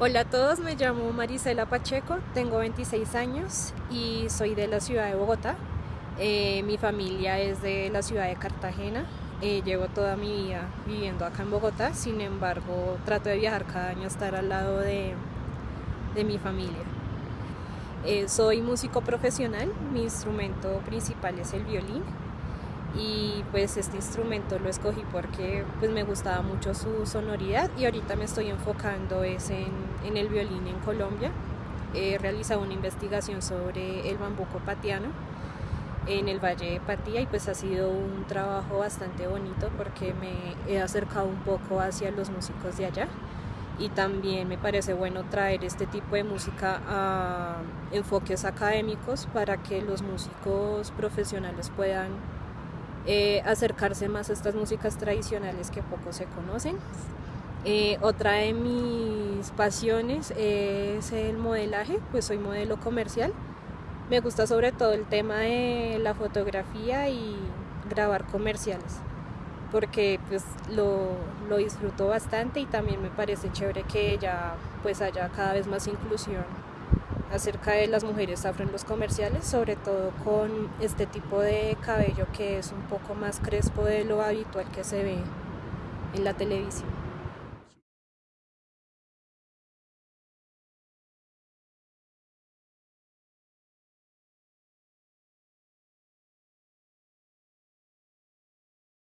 Hola a todos, me llamo Marisela Pacheco, tengo 26 años y soy de la ciudad de Bogotá. Eh, mi familia es de la ciudad de Cartagena. Eh, llevo toda mi vida viviendo acá en Bogotá, sin embargo trato de viajar cada año a estar al lado de, de mi familia. Eh, soy músico profesional, mi instrumento principal es el violín y pues este instrumento lo escogí porque pues me gustaba mucho su sonoridad y ahorita me estoy enfocando es en, en el violín en Colombia. He realizado una investigación sobre el bambuco patiano en el Valle de Patía y pues ha sido un trabajo bastante bonito porque me he acercado un poco hacia los músicos de allá y también me parece bueno traer este tipo de música a enfoques académicos para que los músicos profesionales puedan eh, acercarse más a estas músicas tradicionales que poco se conocen. Eh, otra de mis pasiones es el modelaje, pues soy modelo comercial. Me gusta sobre todo el tema de la fotografía y grabar comerciales, porque pues lo, lo disfruto bastante y también me parece chévere que ya pues haya cada vez más inclusión acerca de las mujeres afro en los comerciales, sobre todo con este tipo de cabello que es un poco más crespo de lo habitual que se ve en la televisión.